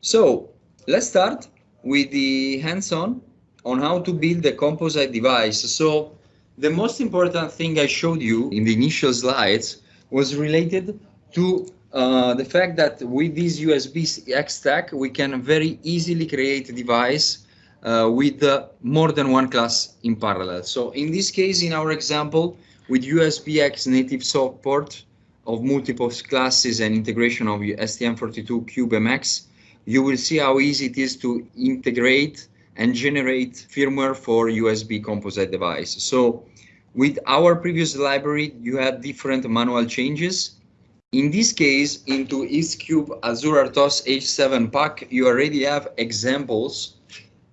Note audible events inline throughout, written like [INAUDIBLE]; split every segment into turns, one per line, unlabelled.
So let's start with the hands-on on how to build a composite device. So the most important thing I showed you in the initial slides was related to uh, the fact that with this USB X stack, we can very easily create a device uh, with uh, more than one class in parallel. So in this case, in our example, with USB X native support of multiple classes and integration of STM32 CubeMX, you will see how easy it is to integrate and generate firmware for USB composite device. So with our previous library, you had different manual changes in this case, into X-Cube Azure RTOS H7 pack, you already have examples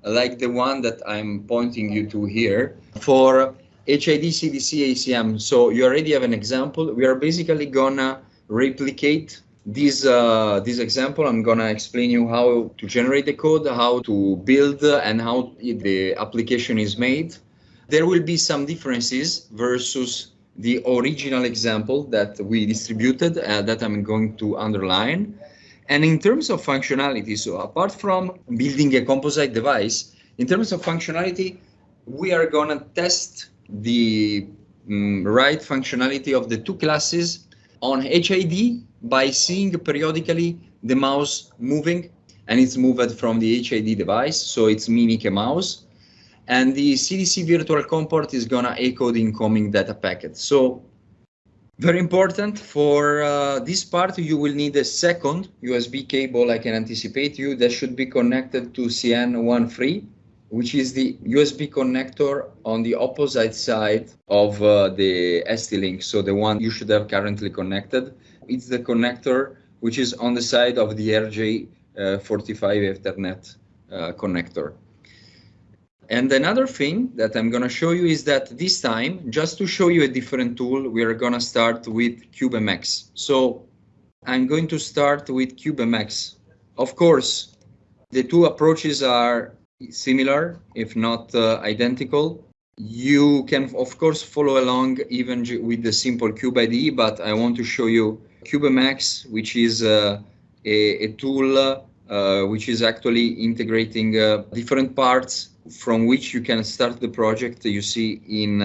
like the one that I'm pointing you to here for HID CDC ACM. So you already have an example. We are basically gonna replicate this uh, this example. I'm gonna explain you how to generate the code, how to build, and how the application is made. There will be some differences versus the original example that we distributed uh, that I'm going to underline. And in terms of functionality, so apart from building a composite device, in terms of functionality, we are going to test the um, right functionality of the two classes on HID by seeing periodically the mouse moving and it's moved from the HID device, so it's mimic a mouse and the CDC virtual COM port is gonna echo the incoming data packet. So very important for uh, this part, you will need a second USB cable. I can anticipate you that should be connected to CN13, which is the USB connector on the opposite side of uh, the ST-Link. So the one you should have currently connected. It's the connector which is on the side of the RJ45 uh, Ethernet uh, connector. And another thing that I'm going to show you is that this time, just to show you a different tool, we are going to start with CubeMX. So I'm going to start with CubeMX. Of course, the two approaches are similar, if not uh, identical. You can, of course, follow along even with the simple Cube but I want to show you CubeMX, which is uh, a, a, tool uh, which is actually integrating uh, different parts from which you can start the project you see in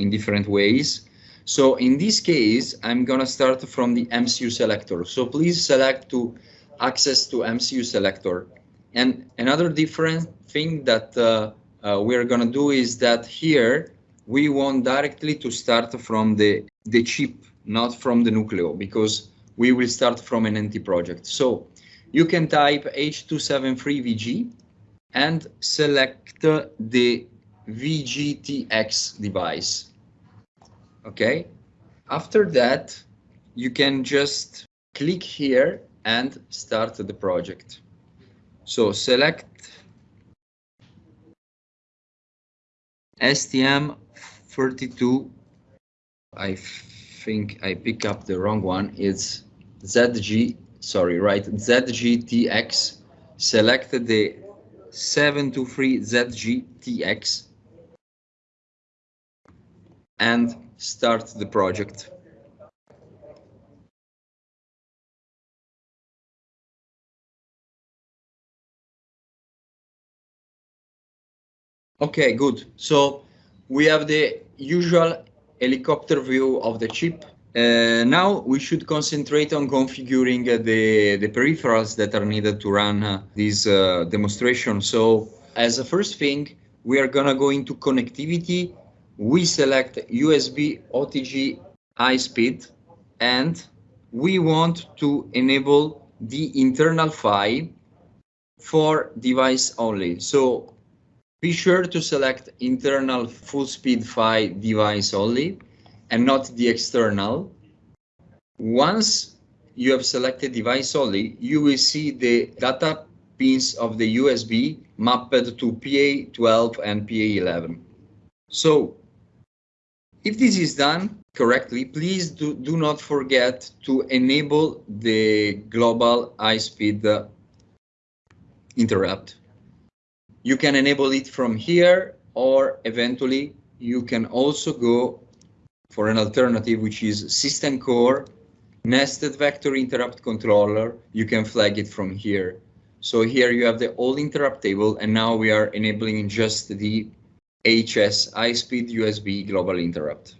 in different ways. So in this case i'm gonna start from the mcu selector. So please select to access to mcu selector. And another different thing that uh, uh, we're gonna do is that here we want directly to start from the the chip not from the nucleo because we will start from an NT project so you can type h273vg and select the VGTX device. Okay, after that, you can just click here and start the project. So select STM32. I think I pick up the wrong one. It's ZG, sorry, right, ZGTX. Select the 723ZGTX and start the project. Okay, good. So we have the usual helicopter view of the chip uh, now we should concentrate on configuring uh, the, the peripherals that are needed to run uh, this uh, demonstration. So as a first thing, we are gonna go into connectivity. We select USB OTG high speed and we want to enable the internal PHY for device only. So be sure to select internal full speed PHY device only and not the external. Once you have selected device only, you will see the data pins of the USB mapped to PA12 and PA11. So if this is done correctly, please do, do not forget to enable the global high-speed interrupt. You can enable it from here or eventually you can also go for an alternative, which is system core, nested vector interrupt controller. You can flag it from here. So here you have the old interrupt table, and now we are enabling just the HS high-speed USB global interrupt.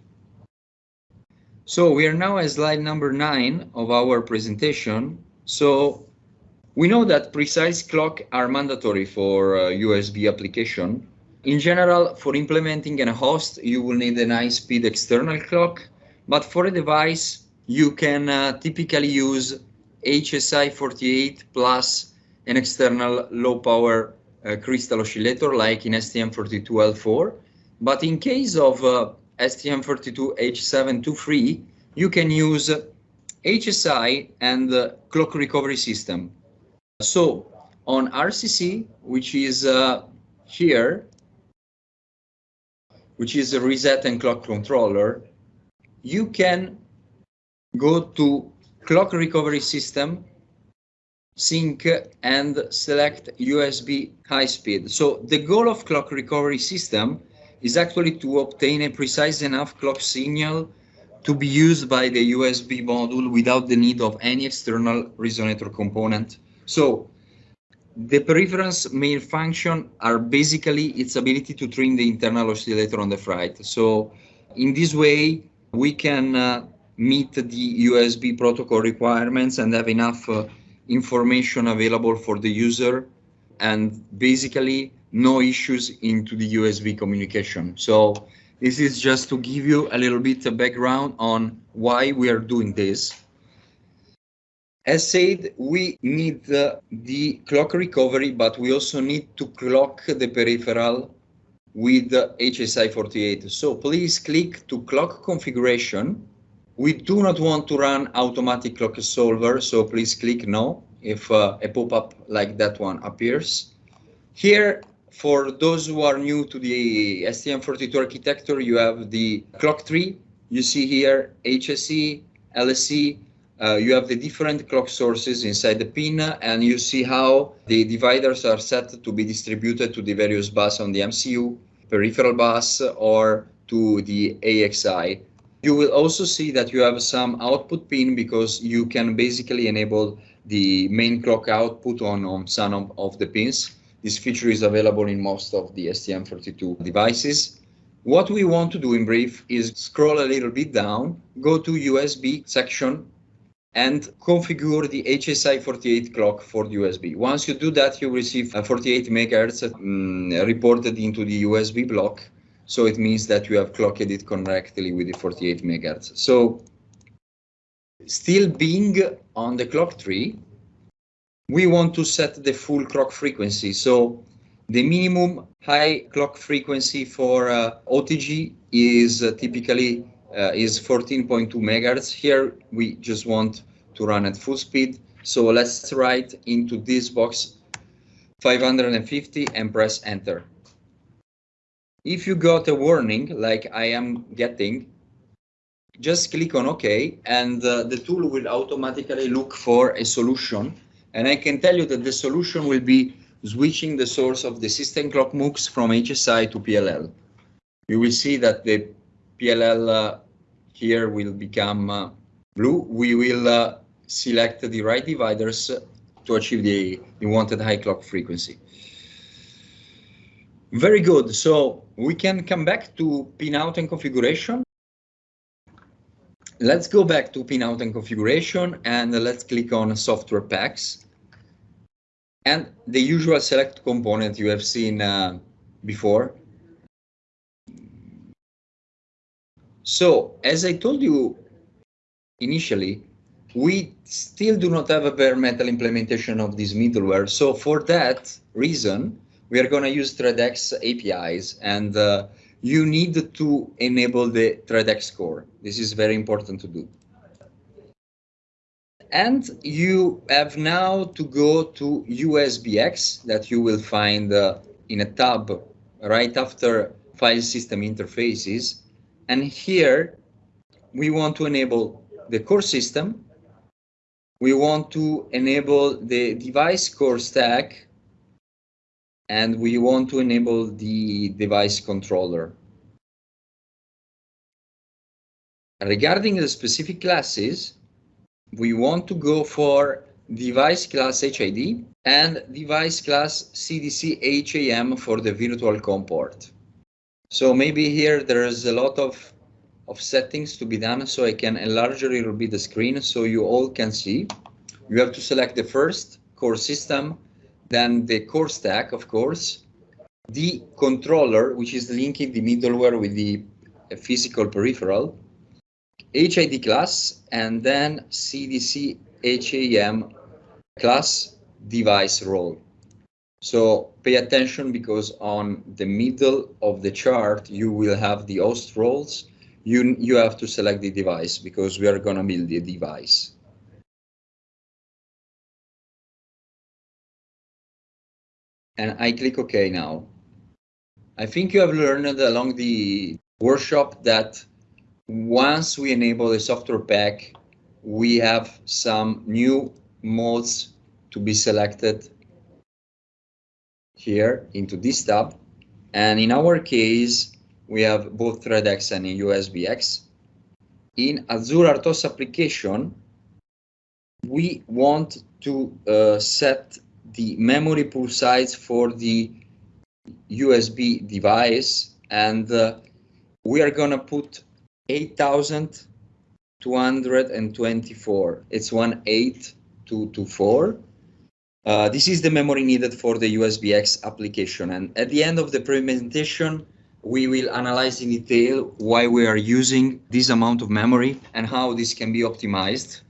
So we are now at slide number nine of our presentation. So we know that precise clock are mandatory for uh, USB application. In general, for implementing a host, you will need an high-speed external clock, but for a device, you can uh, typically use HSI 48 plus an external low power uh, crystal oscillator like in STM32L4. But in case of uh, STM32H723, you can use HSI and uh, clock recovery system. So on RCC, which is uh, here, which is a reset and clock controller, you can go to clock recovery system sync and select USB high speed. So the goal of clock recovery system is actually to obtain a precise enough clock signal to be used by the USB module without the need of any external resonator component. So the peripheral's main function are basically its ability to trim the internal oscillator on the freight. So in this way, we can uh, meet the USB protocol requirements and have enough uh, information available for the user and basically no issues into the USB communication. So this is just to give you a little bit of background on why we are doing this. As said, we need the clock recovery, but we also need to clock the peripheral with HSI 48. So please click to clock configuration we do not want to run automatic clock solver, so please click no if uh, a pop-up like that one appears. Here, for those who are new to the STM32 architecture, you have the clock tree. You see here HSE, LSE, uh, you have the different clock sources inside the pin and you see how the dividers are set to be distributed to the various bus on the MCU, peripheral bus or to the AXI. You will also see that you have some output pin because you can basically enable the main clock output on, on some of, of the pins. This feature is available in most of the STM32 devices. What we want to do in brief is scroll a little bit down, go to USB section and configure the HSI 48 clock for the USB. Once you do that, you receive a 48 megahertz um, reported into the USB block so it means that you have clocked it correctly with the 48 megahertz. So still being on the clock tree, we want to set the full clock frequency. So the minimum high clock frequency for uh, OTG is uh, typically is 14.2 megahertz. Here we just want to run at full speed. So let's write into this box 550 and press enter. If you got a warning like I am getting, just click on OK and uh, the tool will automatically look for a solution. And I can tell you that the solution will be switching the source of the system clock MUX from HSI to PLL. You will see that the PLL uh, here will become uh, blue. We will uh, select the right dividers to achieve the, the wanted high clock frequency. Very good. So we can come back to pinout and configuration. Let's go back to pinout and configuration and let's click on software packs. And the usual select component you have seen uh, before. So as I told you initially, we still do not have a bare metal implementation of this middleware. So for that reason, we are going to use ThreadX APIs and uh, you need to enable the ThreadX core. This is very important to do. And you have now to go to USBX that you will find uh, in a tab right after file system interfaces. And here we want to enable the core system. We want to enable the device core stack and we want to enable the device controller. Regarding the specific classes, we want to go for device class HID and device class CDC ACM for the virtual COM port. So maybe here there is a lot of, of settings to be done, so I can enlarge a little bit the screen so you all can see. You have to select the first core system, then the core stack, of course, the controller, which is linking the middleware with the uh, physical peripheral, HID class, and then CDC ACM class device role. So pay attention because on the middle of the chart, you will have the host roles. You, you have to select the device because we are going to build the device. And I click OK now. I think you have learned along the workshop that once we enable the software pack, we have some new modes to be selected here into this tab. And in our case, we have both ThreadX and USBX. In Azure RTOS application, we want to uh, set the memory pool size for the USB device and uh, we are gonna put 8,224. It's one eight two two four. Uh, this is the memory needed for the USBX application. And at the end of the presentation, we will analyze in detail why we are using this amount of memory and how this can be optimized.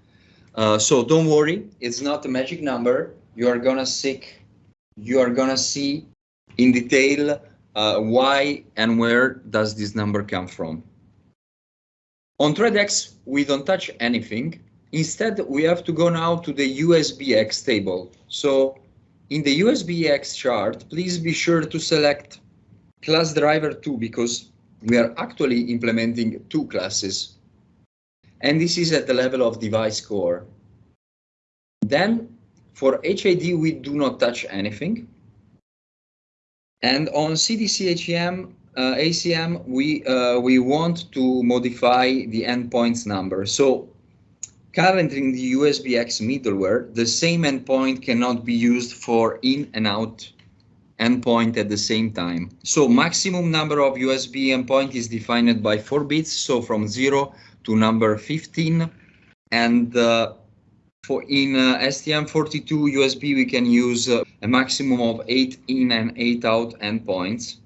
Uh, so don't worry, it's not a magic number. You are gonna seek, you are gonna see in detail uh, why and where does this number come from. On ThreadX, we don't touch anything. Instead, we have to go now to the USBX table. So in the USBX chart, please be sure to select class driver 2 because we are actually implementing two classes. And this is at the level of device core. Then for HID, we do not touch anything. And on CDCHM, uh, ACM, we, uh, we want to modify the endpoints number. So Currently in the USBX middleware, the same endpoint cannot be used for in and out endpoint at the same time. So maximum number of USB endpoint is defined by 4 bits, so from 0 to number 15. And uh, for in uh, STM32 USB, we can use uh, a maximum of 8 in and 8 out endpoints.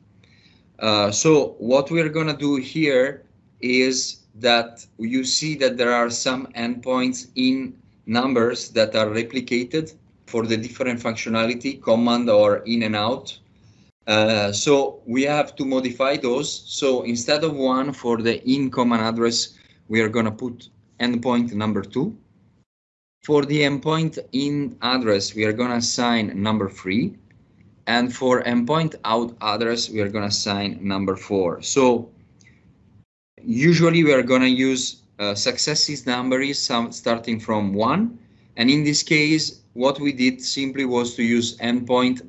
Uh, so what we're going to do here is that you see that there are some endpoints in numbers that are replicated for the different functionality, command or in and out. Uh, so we have to modify those. So instead of one for the in command address, we are going to put endpoint number two. For the endpoint in address, we are going to assign number three. And for endpoint out address, we are going to assign number four. So usually we are going to use uh, successes numbers some starting from one. And in this case, what we did simply was to use endpoint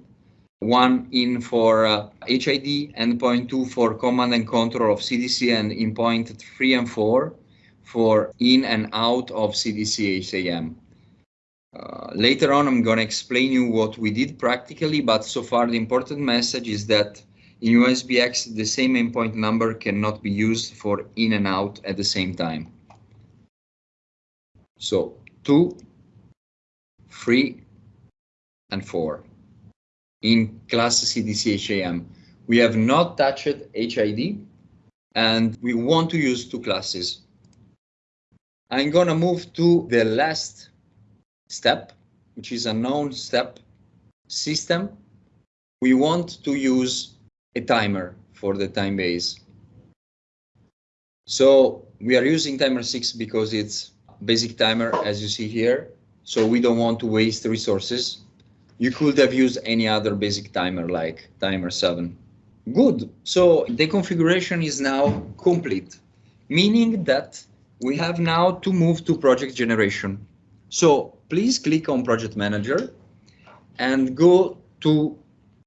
one in for uh, HID, endpoint two for command and control of CDC, and in point three and four for in and out of CDC ACM. Uh, later on, I'm going to explain you what we did practically, but so far the important message is that in USBX, the same endpoint number cannot be used for in and out at the same time. So two, three, and four. In class CDC ACM, we have not touched HID and we want to use two classes. I'm gonna move to the last step, which is a known step system. We want to use a timer for the time base. So we are using timer 6 because it's basic timer as you see here. So we don't want to waste resources. You could have used any other basic timer like timer 7. Good. So the configuration is now complete, meaning that we have now to move to project generation. So please click on project manager and go to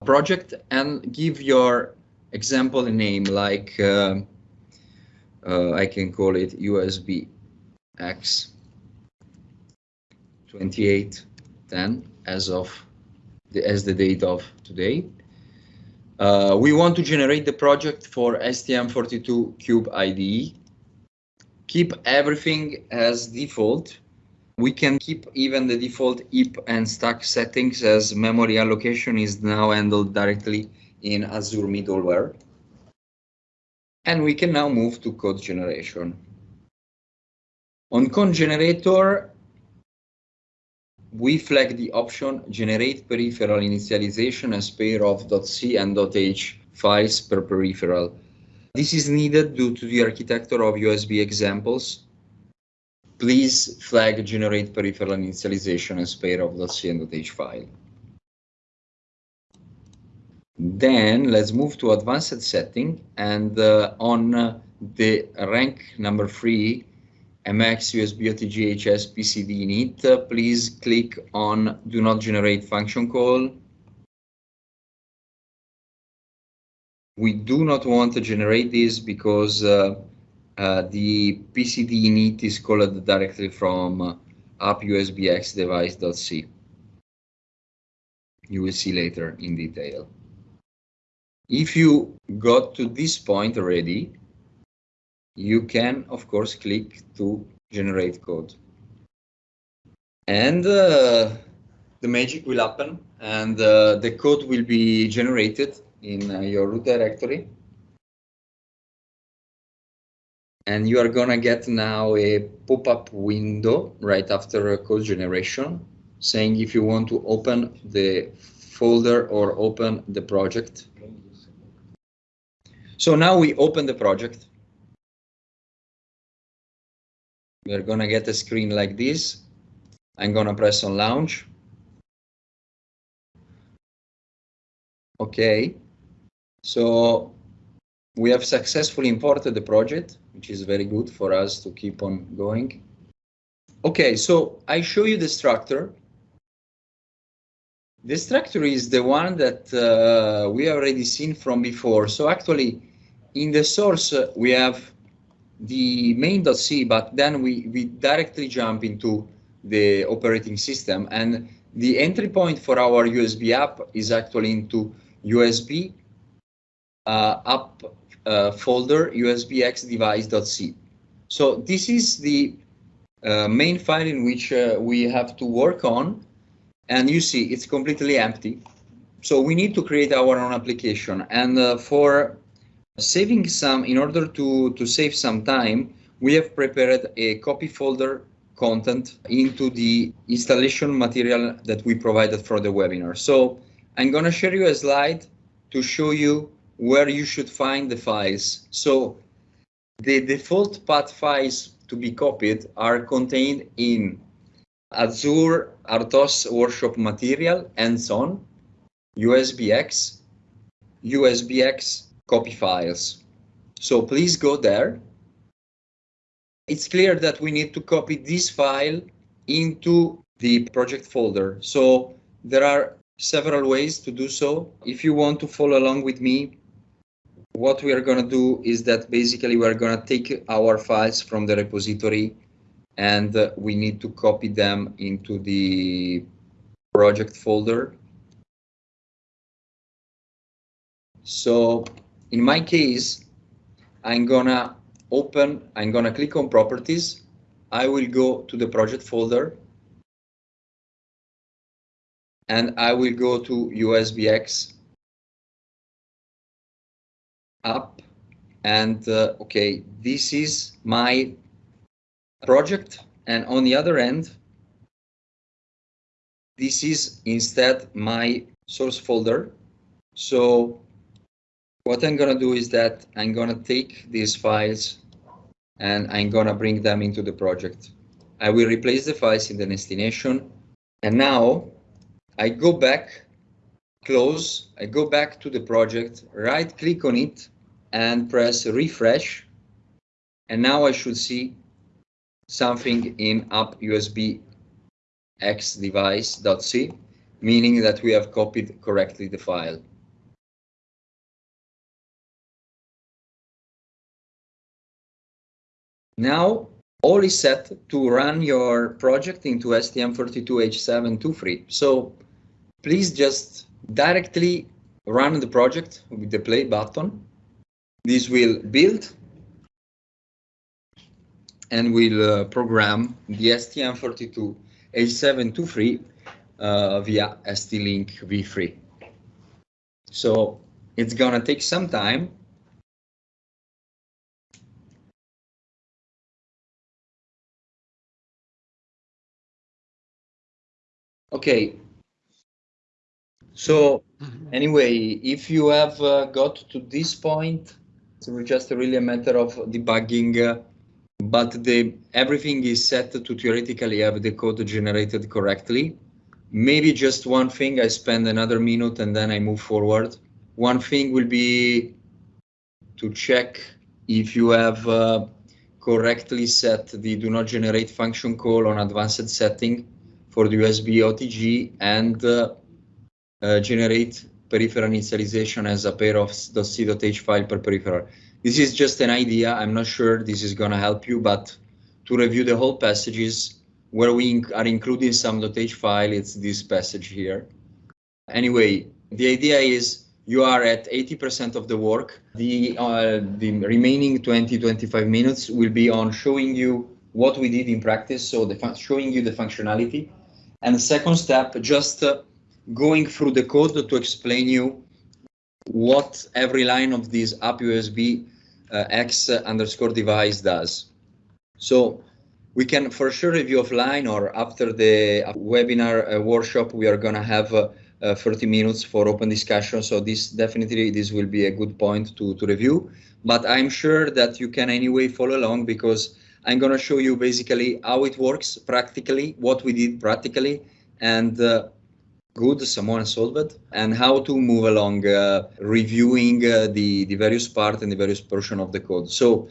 project and give your example a name like uh, uh, I can call it USB X 2810 as of the, as the date of today. Uh, we want to generate the project for STM32 Cube IDE. Keep everything as default. We can keep even the default heap and stack settings as memory allocation is now handled directly in Azure middleware. And we can now move to code generation. On code generator, we flag the option generate peripheral initialization as pair of .c and .h files per peripheral. This is needed due to the architecture of USB examples. Please flag generate peripheral initialization as pair of .c and .h file. Then let's move to advanced setting and uh, on uh, the rank number three, MX USB OTG HS PCD init, uh, please click on do not generate function call. We do not want to generate this because uh, the PCD init is called directly from uh, app USBX device.c. You will see later in detail. If you got to this point already, you can, of course, click to generate code. And uh, the magic will happen and uh, the code will be generated in uh, your root directory. And you are gonna get now a pop-up window right after code generation saying if you want to open the folder or open the project. So now we open the project We're gonna get a screen like this. I'm gonna press on launch. Okay, so we have successfully imported the project, which is very good for us to keep on going. Okay, so I show you the structure. The structure is the one that uh, we already seen from before. So actually, in the source, uh, we have the main.c, but then we, we directly jump into the operating system. And the entry point for our USB app is actually into USB uh, app uh, folder usbxdevice.c. So this is the uh, main file in which uh, we have to work on. And you see it's completely empty. So we need to create our own application. And uh, for Saving some, in order to, to save some time, we have prepared a copy folder content into the installation material that we provided for the webinar. So I'm going to share you a slide to show you where you should find the files. So the default path files to be copied are contained in Azure RTOS workshop material and so on, USBX, USBX copy files. So please go there. It's clear that we need to copy this file into the project folder. So there are several ways to do so. If you want to follow along with me, what we are going to do is that basically we're going to take our files from the repository and uh, we need to copy them into the project folder. So in my case, I'm gonna open, I'm gonna click on properties. I will go to the project folder and I will go to USBX app and uh, okay, this is my project and on the other end, this is instead my source folder. So what I'm gonna do is that I'm gonna take these files and I'm gonna bring them into the project. I will replace the files in the destination and now I go back, close, I go back to the project, right click on it and press refresh and now I should see something in app USB X device.c, meaning that we have copied correctly the file. Now all is set to run your project into STM32H723. So please just directly run the project with the play button. This will build and will uh, program the STM32H723 uh, via ST-Link V3. So it's gonna take some time. Okay. So anyway, if you have uh, got to this point, it's just really a matter of debugging, uh, but the everything is set to theoretically have the code generated correctly. Maybe just one thing, I spend another minute and then I move forward. One thing will be to check if you have uh, correctly set the do not generate function call on advanced setting for the USB OTG and uh, uh, generate peripheral initialization as a pair of .c.h file per peripheral. This is just an idea. I'm not sure this is going to help you, but to review the whole passages where we inc are including some .h file, it's this passage here. Anyway, the idea is you are at 80% of the work. The, uh, the remaining 20, 25 minutes will be on showing you what we did in practice, so the showing you the functionality. And the second step, just uh, going through the code to explain you what every line of this app USB uh, X underscore device does. So we can for sure review offline or after the webinar uh, workshop, we are going to have uh, uh, 30 minutes for open discussion. So this definitely this will be a good point to, to review. But I'm sure that you can anyway follow along because I'm going to show you basically how it works practically, what we did practically, and uh, good someone solved and how to move along uh, reviewing uh, the, the various part and the various portion of the code. So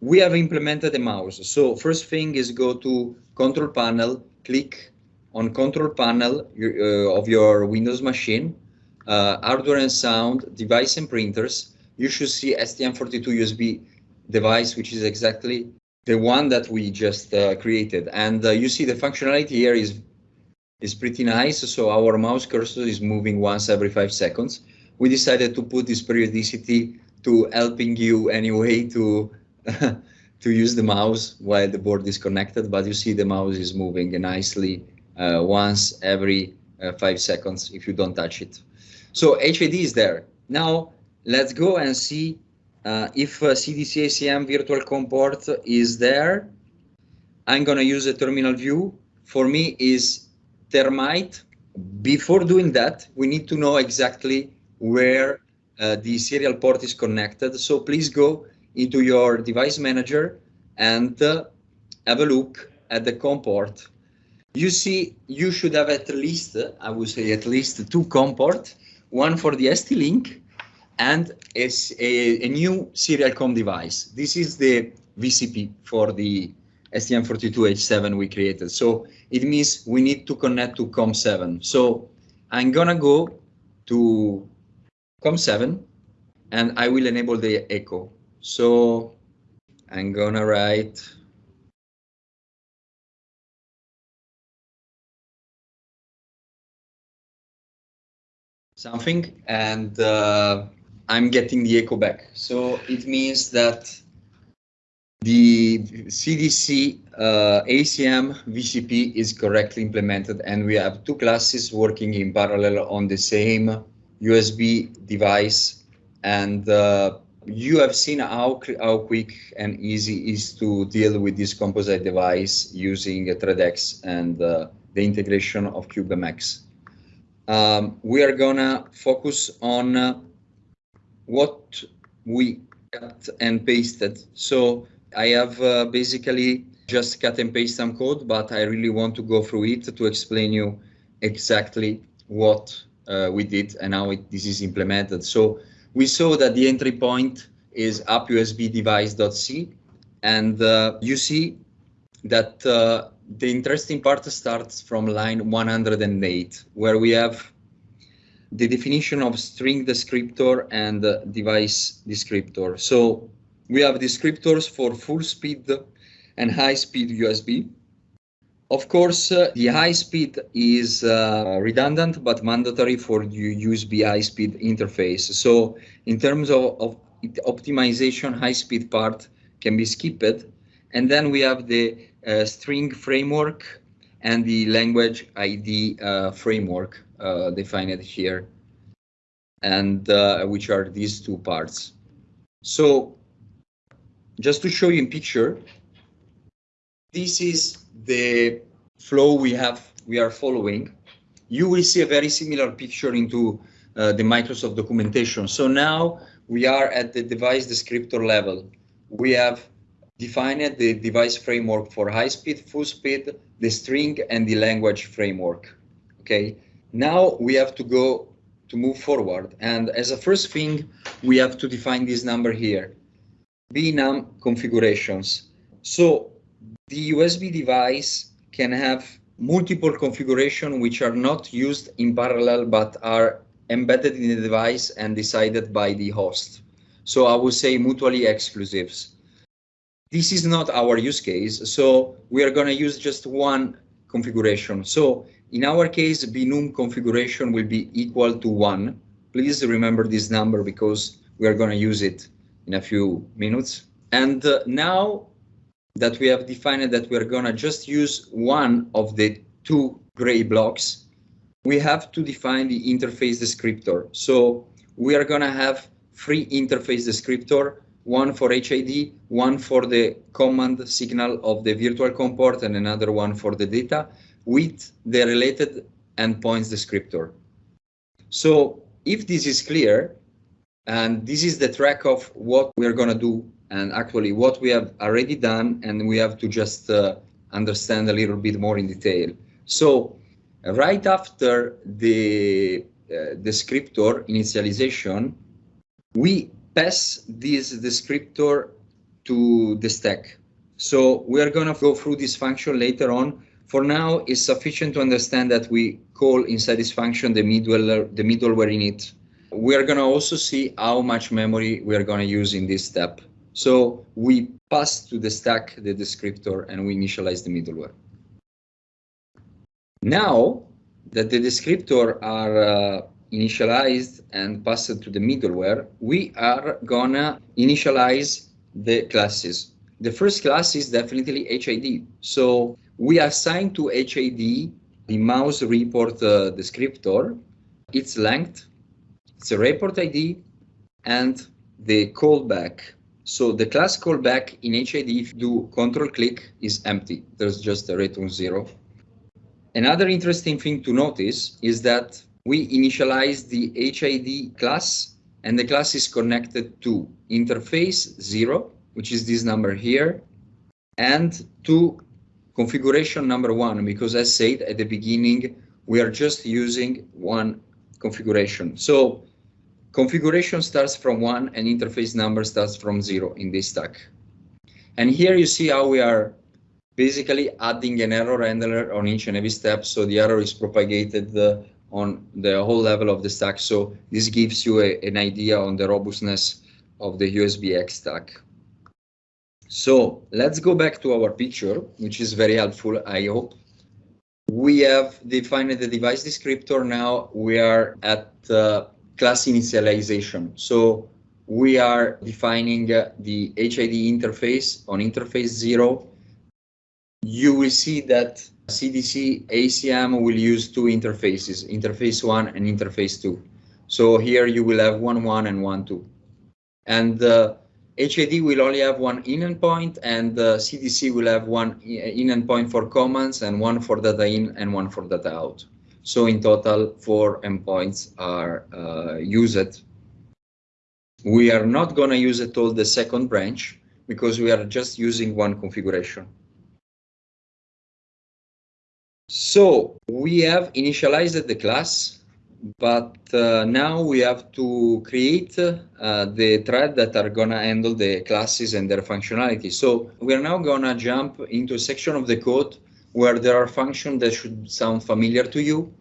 we have implemented a mouse. So first thing is go to control panel, click on control panel uh, of your Windows machine, uh, hardware and sound, device and printers. You should see STM32 USB device, which is exactly the one that we just uh, created. And uh, you see the functionality here is is pretty nice. So our mouse cursor is moving once every five seconds. We decided to put this periodicity to helping you anyway to [LAUGHS] to use the mouse while the board is connected, but you see the mouse is moving nicely uh, once every uh, five seconds if you don't touch it. So HID is there. Now let's go and see uh, if uh, CDC ACM virtual COM port is there. I'm gonna use a terminal view. For me is termite. Before doing that, we need to know exactly where uh, the serial port is connected. So please go into your device manager and uh, have a look at the COM port. You see, you should have at least, I would say at least two COM port, one for the ST-Link and a, a, new serial COM device. This is the VCP for the STM32H7 we created. So it means we need to connect to COM7. So I'm gonna go to COM7 and I will enable the echo. So I'm gonna write something and uh, I'm getting the echo back. So it means that the CDC uh, ACM VCP is correctly implemented and we have two classes working in parallel on the same USB device and uh, you have seen how, how quick and easy is to deal with this composite device using ThreadX and uh, the integration of CubeMX. Um, we are gonna focus on uh, what we cut and pasted. So I have uh, basically just cut and paste some code, but I really want to go through it to explain you exactly what uh, we did and how it, this is implemented. So we saw that the entry point is appusbdevice.c and uh, you see that uh, the interesting part starts from line 108 where we have the definition of string descriptor and uh, device descriptor. So we have descriptors for full speed and high speed USB. Of course, uh, the high speed is uh, redundant but mandatory for the USB high speed interface. So in terms of, of optimization, high speed part can be skipped. And then we have the uh, string framework and the language ID uh, framework uh, defined here, and uh, which are these two parts. So just to show you in picture, this is the flow we have we are following. You will see a very similar picture into uh, the Microsoft documentation. So now we are at the device descriptor level. We have defined the device framework for high speed, full speed, the string and the language framework. Okay, now we have to go to move forward. And as a first thing, we have to define this number here, BNUM configurations. So the USB device can have multiple configuration which are not used in parallel but are embedded in the device and decided by the host. So I would say mutually exclusives. This is not our use case, so we are going to use just one configuration. So in our case, BNUM configuration will be equal to one. Please remember this number because we are going to use it in a few minutes. And uh, now that we have defined that we are going to just use one of the two gray blocks, we have to define the interface descriptor. So we are going to have three interface descriptor one for HID, one for the command signal of the virtual COM port, and another one for the data with the related endpoints descriptor. So if this is clear, and this is the track of what we're going to do, and actually what we have already done, and we have to just uh, understand a little bit more in detail. So right after the uh, descriptor initialization, we pass this descriptor to the stack. So we are going to go through this function later on. For now, it's sufficient to understand that we call inside this function the middleware, the middleware init. We are going to also see how much memory we are going to use in this step. So we pass to the stack the descriptor and we initialize the middleware. Now that the descriptor are uh, initialized and passed to the middleware, we are gonna initialize the classes. The first class is definitely HID. So we assign to HID the mouse report uh, descriptor, its length, its a report ID, and the callback. So the class callback in HID, if you do control click, is empty. There's just a return zero. Another interesting thing to notice is that we initialize the HID class and the class is connected to interface 0, which is this number here, and to configuration number 1, because as said at the beginning, we are just using one configuration. So configuration starts from 1 and interface number starts from 0 in this stack. And here you see how we are basically adding an error handler on each and every step. So the error is propagated uh, on the whole level of the stack. So this gives you a, an idea on the robustness of the USBX stack. So let's go back to our picture, which is very helpful, I hope. We have defined the device descriptor. Now we are at uh, class initialization. So we are defining uh, the HID interface on interface zero. You will see that CDC ACM will use two interfaces, interface one and interface two. So here you will have one one and one two. And uh, HID will only have one in endpoint and uh, CDC will have one in endpoint for commands and one for data in and one for data out. So in total, four endpoints are uh, used. We are not going to use at all the second branch because we are just using one configuration. So we have initialized the class, but uh, now we have to create uh, the thread that are gonna handle the classes and their functionality. So we are now gonna jump into a section of the code where there are functions that should sound familiar to you.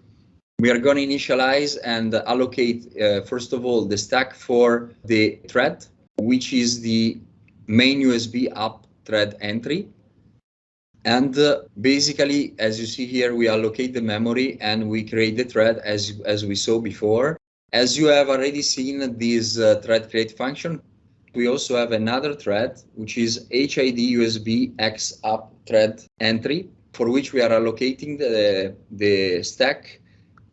We are going to initialize and allocate, uh, first of all, the stack for the thread, which is the main USB app thread entry. And uh, basically, as you see here, we allocate the memory and we create the thread as, as we saw before. As you have already seen this uh, thread create function, we also have another thread, which is HID USB X up thread entry, for which we are allocating the, the stack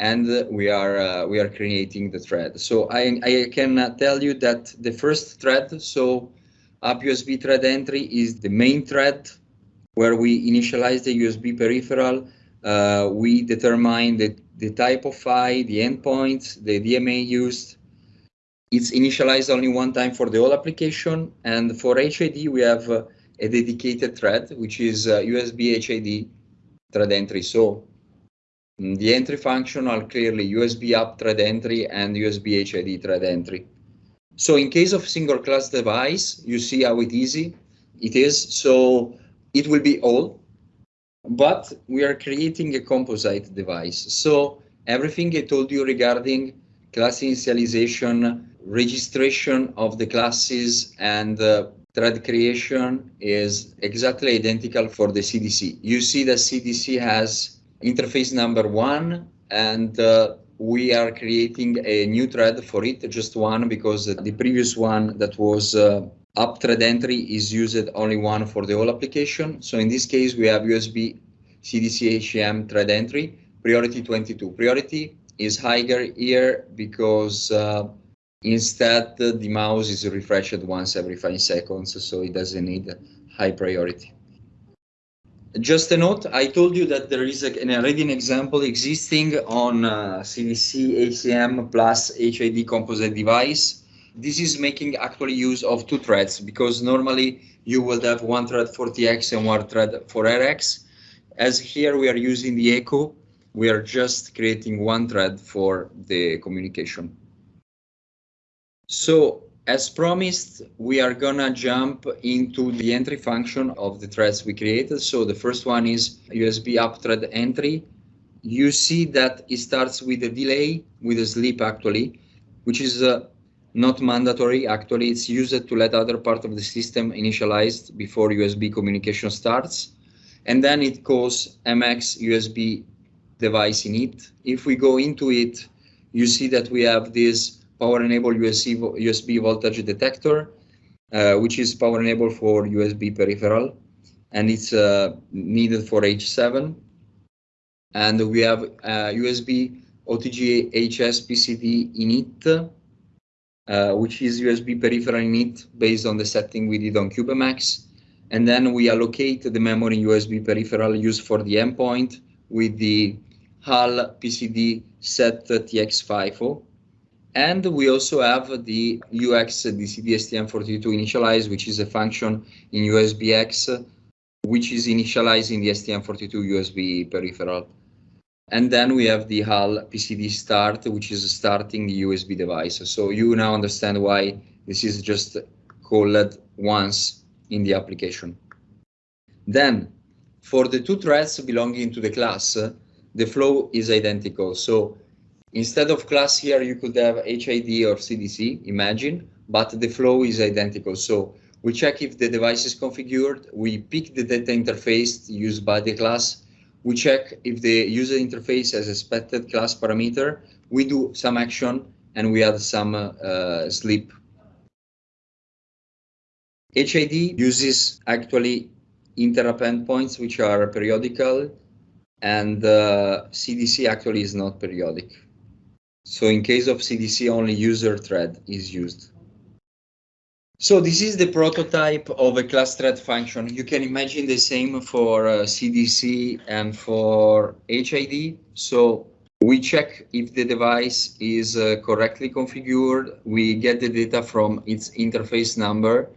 and we are uh, we are creating the thread. So I, I can uh, tell you that the first thread, so up USB thread entry is the main thread where we initialize the USB peripheral. Uh, we determine the, the type of PHY, the endpoint, the DMA used. It's initialized only one time for the whole application. And for HID, we have uh, a dedicated thread, which is uh, USB HID thread entry. So mm, the entry function are clearly USB up thread entry and USB HID thread entry. So in case of single class device, you see how it easy it is. So it will be all, but we are creating a composite device. So everything I told you regarding class initialization, registration of the classes and uh, thread creation is exactly identical for the CDC. You see that CDC has interface number one and uh, we are creating a new thread for it, just one, because the previous one that was uh, up thread entry is used only one for the whole application. So in this case, we have USB CDC ACM thread entry, priority 22. Priority is higher here because uh, instead the mouse is refreshed once every five seconds, so it doesn't need high priority. Just a note, I told you that there is a, an already an example existing on uh, CDC ACM plus HID composite device this is making actually use of two threads because normally you will have one thread for TX and one thread for RX. As here we are using the echo, we are just creating one thread for the communication. So as promised, we are gonna jump into the entry function of the threads we created. So the first one is USB up thread entry. You see that it starts with a delay, with a sleep actually, which is uh, not mandatory. Actually, it's used to let other part of the system initialized before USB communication starts. And then it calls MX USB device init. If we go into it, you see that we have this power enabled USB, USB voltage detector, uh, which is power enabled for USB peripheral, and it's uh, needed for H7. And we have uh, USB OTG HS PCD init, uh, which is USB peripheral init based on the setting we did on CubeMX. And then we allocate the memory USB peripheral used for the endpoint with the HAL PCD set TX FIFO. And we also have the UX DCD STM32 initialize, which is a function in USBX, which is initializing the STM32 USB peripheral. And then we have the HAL PCD start, which is starting the USB device. So you now understand why this is just called once in the application. Then for the two threads belonging to the class, the flow is identical. So instead of class here, you could have HID or CDC, imagine, but the flow is identical. So we check if the device is configured, we pick the data interface used by the class, we check if the user interface has expected class parameter, we do some action, and we add some uh, sleep. HID uses actually interrupt endpoints, which are periodical, and uh, CDC actually is not periodic. So in case of CDC, only user thread is used. So this is the prototype of a class thread function. You can imagine the same for uh, CDC and for HID. So we check if the device is uh, correctly configured. We get the data from its interface number.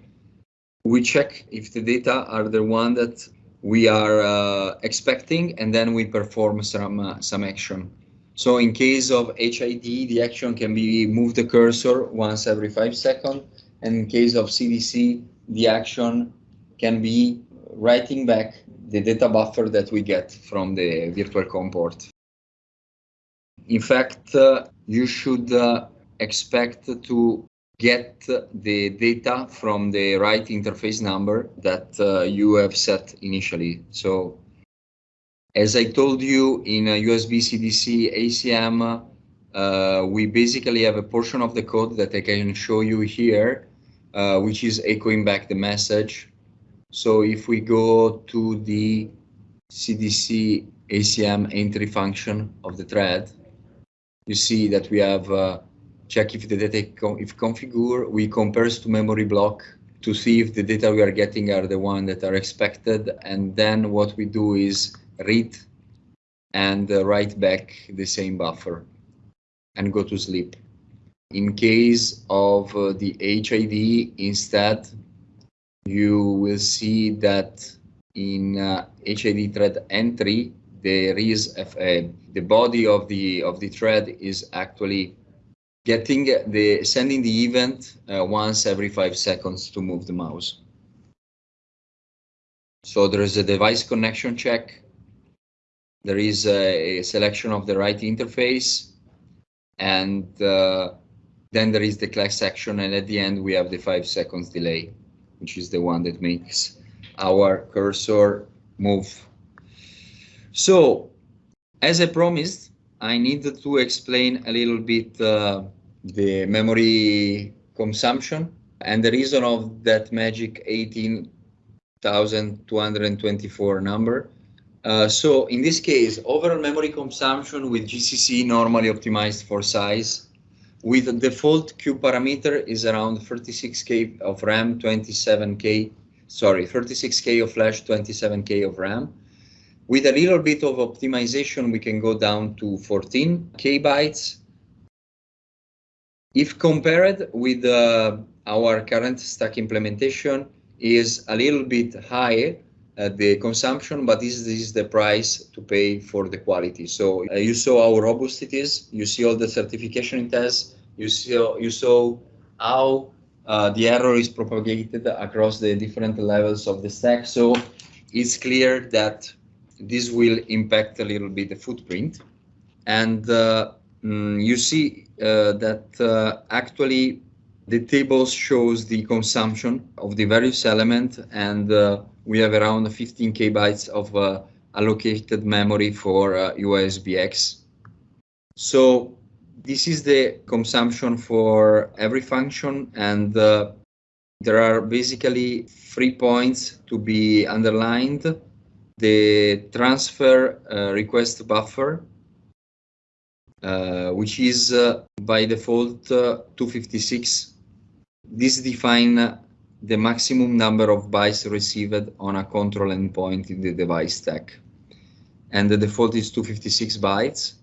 We check if the data are the one that we are uh, expecting, and then we perform some uh, some action. So in case of HID, the action can be move the cursor once every five seconds and in case of CDC, the action can be writing back the data buffer that we get from the virtual COM port. In fact, uh, you should uh, expect to get the data from the right interface number that uh, you have set initially. So as I told you in a USB CDC ACM, uh, we basically have a portion of the code that I can show you here, uh, which is echoing back the message. So if we go to the CDC ACM entry function of the thread, you see that we have uh, check if the data if configure, we compare to memory block to see if the data we are getting are the one that are expected. And then what we do is read and uh, write back the same buffer and go to sleep. In case of uh, the HID, instead, you will see that in uh, HID thread entry, there is a, the body of the of the thread is actually getting the sending the event uh, once every five seconds to move the mouse. So there is a device connection check. There is a, selection of the right interface, and uh, then there is the class action, and at the end we have the five seconds delay, which is the one that makes our cursor move. So, as I promised, I needed to explain a little bit uh, the memory consumption and the reason of that magic 18,224 number. Uh, so in this case, overall memory consumption with GCC normally optimized for size with default Q parameter is around 36K of RAM, 27K, sorry, 36K of flash, 27K of RAM. With a little bit of optimization, we can go down to 14K bytes if compared with uh, our current stack implementation is a little bit higher the consumption, but this, this, is the price to pay for the quality. So uh, you saw how robust it is. You see all the certification tests. You saw you saw how uh, the error is propagated across the different levels of the stack. So it's clear that this will impact a little bit the footprint. And uh, mm, you see uh, that uh, actually the tables shows the consumption of the various element and uh, we have around 15 k bytes of allocated memory for USBX. So this is the consumption for every function and uh, there are basically three points to be underlined. The transfer uh, request buffer, uh, which is uh, by default uh, 256. This defines the maximum number of bytes received on a control endpoint in the device stack. And the default is 256 bytes.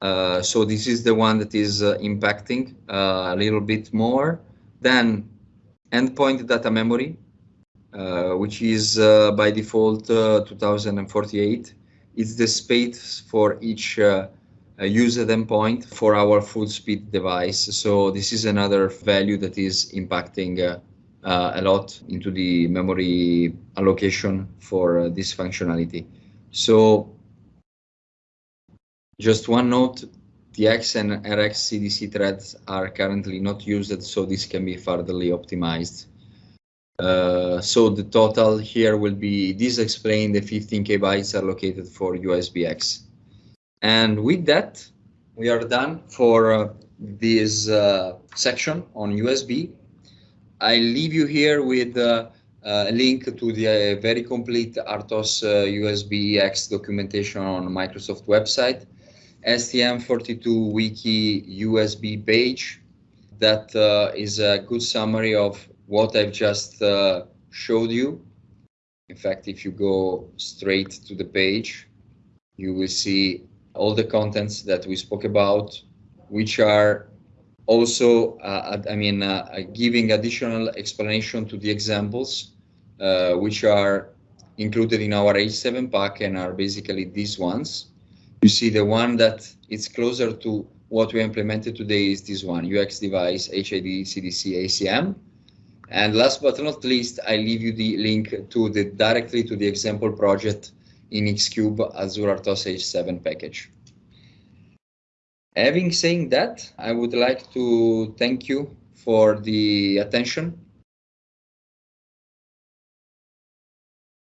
Uh, so this is the one that is uh, impacting uh, a little bit more. than endpoint data memory, which is by default 2048. It's the space for each use at endpoint for our full speed device. So this is another value that is impacting uh, uh, a lot into the memory allocation for uh, this functionality. So just one note, the X and RX CDC threads are currently not used, so this can be furtherly optimized. Uh, so the total here will be, this explained the 15k bytes allocated for USBX. And with that, we are done for uh, this uh, section on USB. I leave you here with uh, a link to the uh, very complete RTOS USB uh, X documentation on Microsoft website, STM32 wiki USB page that uh, is a good summary of what I've just showed you. In fact, if you go straight to the page, you will see all the contents that we spoke about, which are also, uh, I mean, uh, giving additional explanation to the examples, uh, which are included in our H7 pack and are basically these ones. You see the one that is closer to what we implemented today is this one, UX device, HID, CDC, ACM. And last but not least, I leave you the link to the directly to the example project in X-Cube Azure RTOS H7 package. Having saying that, I would like to thank you for the attention